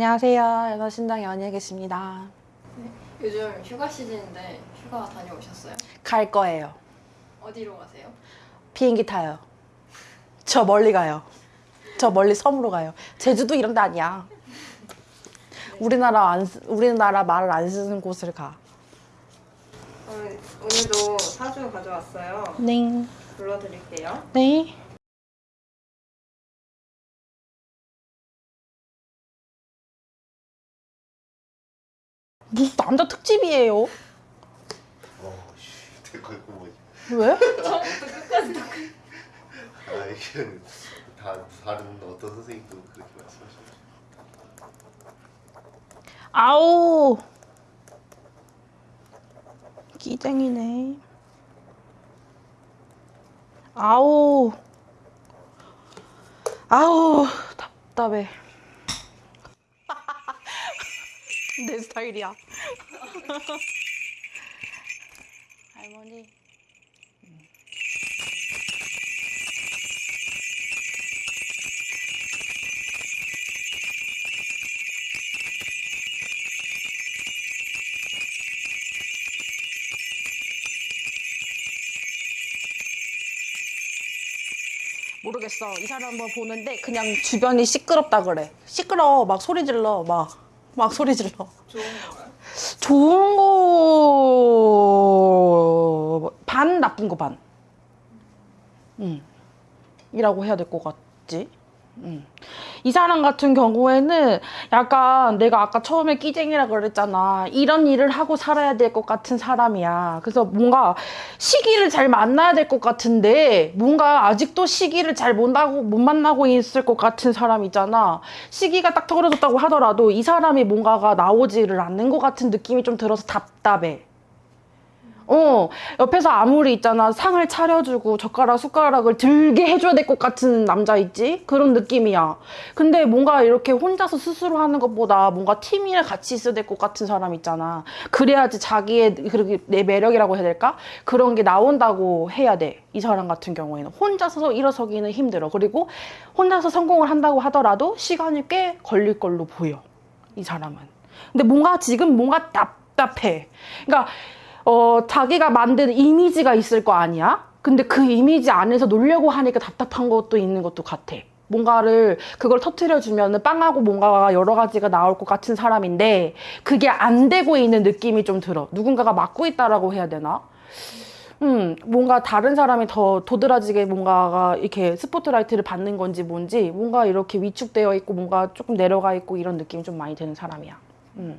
안녕하세요. 연어신당 연예 계십니다. 요즘 휴가 시즌인데 휴가 다녀오셨어요? 갈 거예요. 어디로 가세요? 비행기 타요. 저 멀리 가요. 저 멀리 섬으로 가요. 제주도 이런 데 아니야. 우리나라 안 쓰- 우리나라 말을 안 쓰는 곳을 가. 오늘, 오늘도 사주 가져왔어요. 네. 불러드릴게요. 네. 무슨 남자 특집이에요? 뭐 왜? 아 이게 다 다른 어떤 선생님도 그렇게 말씀하시죠. 아우. 끼쟁이네. 아우. 아우, 답답해. 내 스타일이야. 할머니. 모르겠어. 이 사람 한번 보는데 그냥 주변이 시끄럽다 그래. 시끄러워. 막 소리 질러. 막. 막 소리 질러. 좋은 거, 반, 나쁜 거 반. 음. 이라고 해야 될 것 같지? 음. 이 사람 같은 경우에는 약간 내가 아까 처음에 끼쟁이라 그랬잖아. 이런 일을 하고 살아야 될 것 같은 사람이야. 그래서 뭔가 시기를 잘 만나야 될 것 같은데 뭔가 아직도 시기를 잘 못 만나고, 있을 것 같은 사람 있잖아. 시기가 딱 떨어졌다고 하더라도 이 사람이 뭔가가 나오지를 않는 것 같은 느낌이 좀 들어서 답답해. 어, 옆에서 아무리 있잖아. 상을 차려주고 젓가락, 숟가락을 들게 해줘야 될 것 같은 남자 있지? 그런 느낌이야. 근데 뭔가 이렇게 혼자서 스스로 하는 것보다 뭔가 팀이랑 같이 있어야 될 것 같은 사람 있잖아. 그래야지 자기의, 그렇게 내 매력이라고 해야 될까? 그런 게 나온다고 해야 돼. 이 사람 같은 경우에는. 혼자서 일어서기는 힘들어. 그리고 혼자서 성공을 한다고 하더라도 시간이 꽤 걸릴 걸로 보여. 이 사람은. 근데 뭔가 지금 뭔가 답답해. 그러니까 어, 자기가 만든 이미지가 있을 거 아니야? 근데 그 이미지 안에서 놀려고 하니까 답답한 것도 있는 것도 같아. 뭔가를 그걸 터트려주면 빵하고 뭔가가 여러 가지가 나올 것 같은 사람인데 그게 안 되고 있는 느낌이 좀 들어. 누군가가 막고 있다라고 해야 되나? 음, 뭔가 다른 사람이 더 도드라지게 뭔가가 이렇게 스포트라이트를 받는 건지 뭔지 뭔가 이렇게 위축되어 있고 뭔가 조금 내려가 있고 이런 느낌이 좀 많이 드는 사람이야. 음.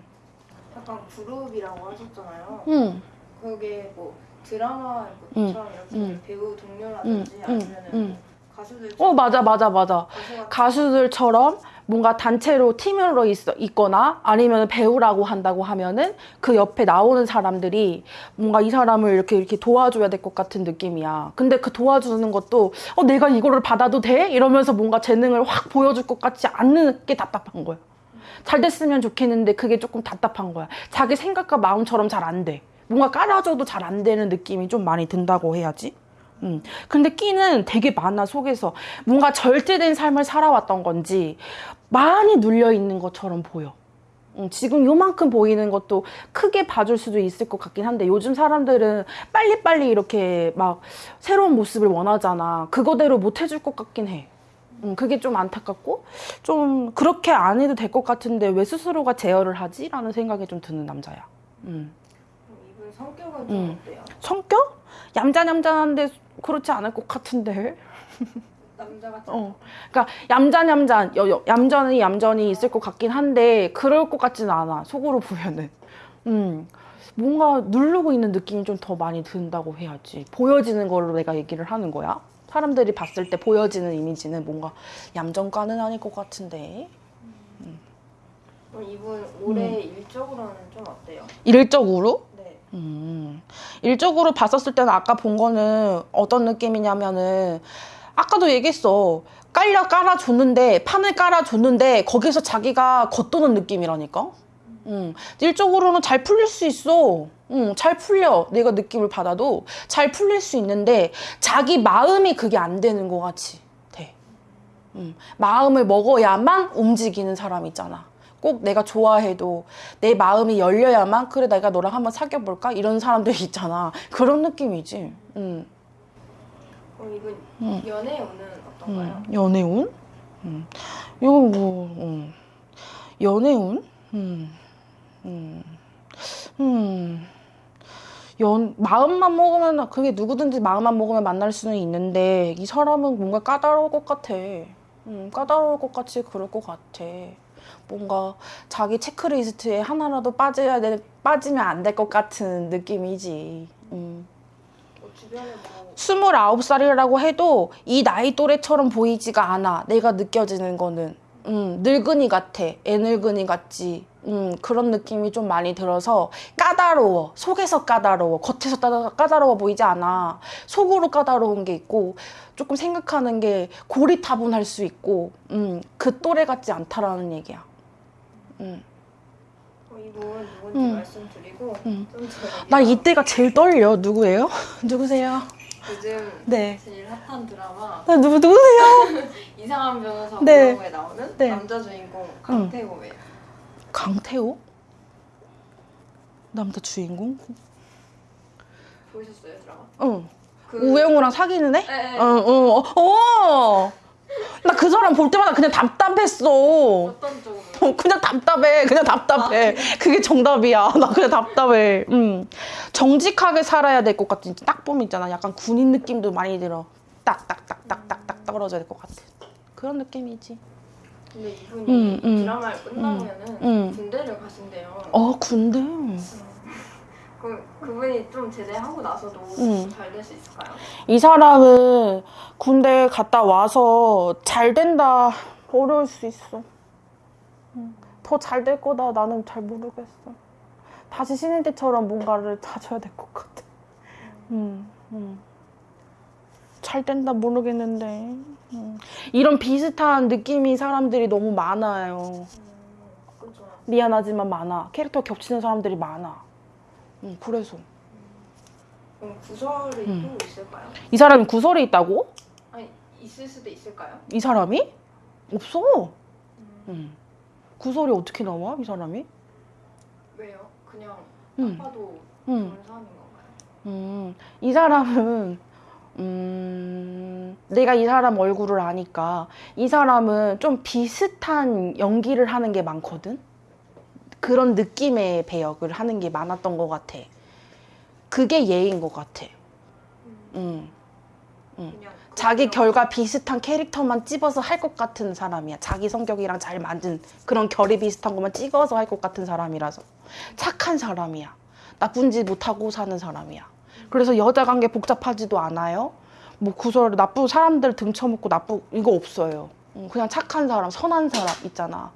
약간 그룹이라고 하셨잖아요. 음. 그게 뭐 드라마 음, 것처럼 이렇게 음. 배우 동료라든지 음, 아니면 음, 은 음. 가수들 어, 맞아, 맞아, 맞아. 가수들처럼 뭔가 단체로 팀으로 있어, 있거나 아니면 배우라고 한다고 하면은 그 옆에 나오는 사람들이 뭔가 이 사람을 이렇게 이렇게 도와줘야 될 것 같은 느낌이야. 근데 그 도와주는 것도 어, 내가 이거를 받아도 돼? 이러면서 뭔가 재능을 확 보여줄 것 같지 않는 게 답답한 거야. 잘 됐으면 좋겠는데 그게 조금 답답한 거야. 자기 생각과 마음처럼 잘 안 돼. 뭔가 깔아줘도 잘 안 되는 느낌이 좀 많이 든다고 해야지. 음. 근데 끼는 되게 많아, 속에서. 뭔가 절제된 삶을 살아왔던 건지 많이 눌려 있는 것처럼 보여. 음, 지금 요만큼 보이는 것도 크게 봐줄 수도 있을 것 같긴 한데 요즘 사람들은 빨리빨리 이렇게 막 새로운 모습을 원하잖아. 그거대로 못 해줄 것 같긴 해. 음, 그게 좀 안타깝고 좀 그렇게 안 해도 될 것 같은데 왜 스스로가 제어를 하지? 라는 생각이 좀 드는 남자야. 음. 성격은 음. 좀 어때요? 성격? 얌전얌전한데 그렇지 않을 것 같은데. 남자 같은 어. 그러니까 얌전얌전, 얌전히 얌전히 있을 것 같긴 한데 그럴 것 같지는 않아. 속으로 보면은. 음. 뭔가 누르고 있는 느낌이 좀 더 많이 든다고 해야지. 보여지는 걸로 내가 얘기를 하는 거야. 사람들이 봤을 때 보여지는 이미지는 뭔가 얌전과는 아닐 것 같은데. 그럼 이분 올해 음. 일적으로는 좀 어때요? 일적으로? 네. 음, 일적으로 봤었을 때는 아까 본 거는 어떤 느낌이냐면은 아까도 얘기했어. 깔려 깔아줬는데 판을 깔아줬는데 거기서 자기가 겉도는 느낌이라니까. 음, 일적으로는 잘 풀릴 수 있어. 음, 잘 풀려. 내가 느낌을 받아도 잘 풀릴 수 있는데 자기 마음이 그게 안 되는 것 같이 돼. 음, 마음을 먹어야만 움직이는 사람 있잖아. 꼭 내가 좋아해도 내 마음이 열려야만 그래 내가 너랑 한번 사귀어 볼까 이런 사람들이 있잖아. 그런 느낌이지. 음. 그럼 이분 음. 연애운은 어떤가요? 음, 연애운? 음. 이거 뭐, 음. 연애운? 음. 음. 음. 연, 마음만 먹으면, 그게 누구든지 마음만 먹으면 만날 수는 있는데, 이 사람은 뭔가 까다로울 것 같아. 음, 까다로울 것 같이 그럴 것 같아. 뭔가 자기 체크리스트에 하나라도 빠져야 돼, 빠지면 안 될 것 같은 느낌이지. 음. 뭐 29살이라고 해도 이 나이 또래처럼 보이지가 않아. 내가 느껴지는 거는. 음, 늙은이 같아. 애 늙은이 같지. 음, 그런 느낌이 좀 많이 들어서 까다로워. 속에서 까다로워. 겉에서 따- 까다로워 보이지 않아. 속으로 까다로운 게 있고 조금 생각하는 게 고리타분할 수 있고 음, 그 또래 같지 않다라는 얘기야. 음. 어, 이분 누군지 음. 말씀드리고 음. 나 이때가 제일 떨려. 누구예요? 누구세요? 요즘 네. 제일 핫한 드라마 나 누구 누구세요? 이상한 변호사 네. 네. 에 나오는 네. 남자 주인공 강태호예요. 강태호? 남자 주인공? 보셨어요 드라마? 응. 그 우영우랑 사귀는 애? 네, 네. 어, 어, 어. 나 그 사람 볼 때마다 그냥 답답했어. 어떤 쪽으로? 어, 그냥 답답해. 그냥 답답해. 그게 정답이야. 나 그냥 답답해. 음. 정직하게 살아야 될 것 같은 딱 보면 있잖아. 약간 군인 느낌도 많이 들어. 딱딱딱딱딱딱 떨어져야 될 것 같아. 그런 느낌이지. 근데 이분이 음, 음. 드라마를 끝나면은 음. 군대를 가신대요. 어, 군대. 그 그분이 좀 제대하고 나서도 음. 잘될 수 있을까요? 이 사람은 군대 갔다 와서 잘 된다 어려울 수 있어. 더 잘 될 거다 나는 잘 모르겠어. 다시 신인 때처럼 뭔가를 찾아야 될 것 같아. 음, 음. 잘 된다 모르겠는데 음. 이런 비슷한 느낌이 사람들이 너무 많아요. 미안하지만 많아. 캐릭터 겹치는 사람들이 많아. 음, 그래서 구설이 음. 또 있을까요? 이 사람이 구설이 있다고? 아니 있을 수도 있을까요? 이 사람이? 없어. 음. 구설이 어떻게 나와? 이 사람이? 왜요? 그냥 음. 딱 봐도 음. 그런 사람인 건가요? 음. 이 사람은 음. 내가 이 사람 얼굴을 아니까 이 사람은 좀 비슷한 연기를 하는 게 많거든. 그런 느낌의 배역을 하는 게 많았던 것 같아. 그게 예인 것 같아. 음. 그냥 자기 그런- 결과 비슷한 캐릭터만 찝어서 할 것 같은 사람이야. 자기 성격이랑 잘 맞은 그런 결이 비슷한 것만 찍어서 할 것 같은 사람이라서. 착한 사람이야. 나쁜 짓 못하고 사는 사람이야. 그래서 여자 관계 복잡하지도 않아요. 뭐 구설 나쁜 사람들 등쳐먹고 나쁘 이거 없어요. 음, 그냥 착한 사람, 선한 사람 있잖아.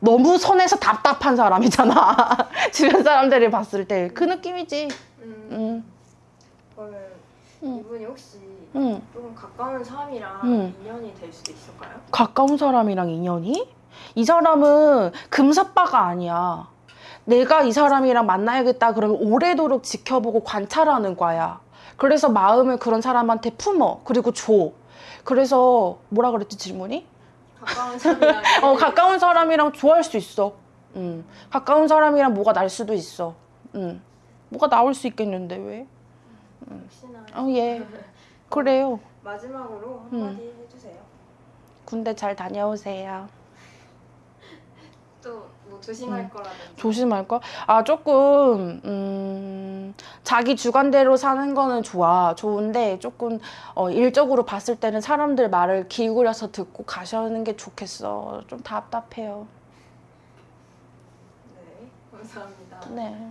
너무 선해서 답답한 사람이잖아. 주변 사람들이 봤을 때 그 느낌이지. 음, 음, 그러면 음. 이분이 혹시 음. 조금 가까운 사람이랑 음. 인연이 될 수도 있을까요? 가까운 사람이랑 인연이? 이 사람은 금사빠가 아니야. 내가 이 사람이랑 만나야겠다 그러면 오래도록 지켜보고 관찰하는 거야. 그래서 마음을 그런 사람한테 품어. 그리고 줘. 그래서 뭐라 그랬지 질문이? 가까운 사람이랑 어, 가까운 사람이랑 좋아할 수 있어. 음. 가까운 사람이랑 뭐가 날 수도 있어. 음. 뭐가 나올 수 있겠는데 왜? 혹시나 어, 예. 그래요. 마지막으로 음. 한마디 해주세요. 군대 잘 다녀오세요. 조심할 음. 거라든지 조심할 거? 아 조금 음, 자기 주관대로 사는 거는 좋아 좋은데 조금 어, 일적으로 봤을 때는 사람들 말을 기울여서 듣고 가셔는 게 좋겠어 좀 답답해요 네 감사합니다. 네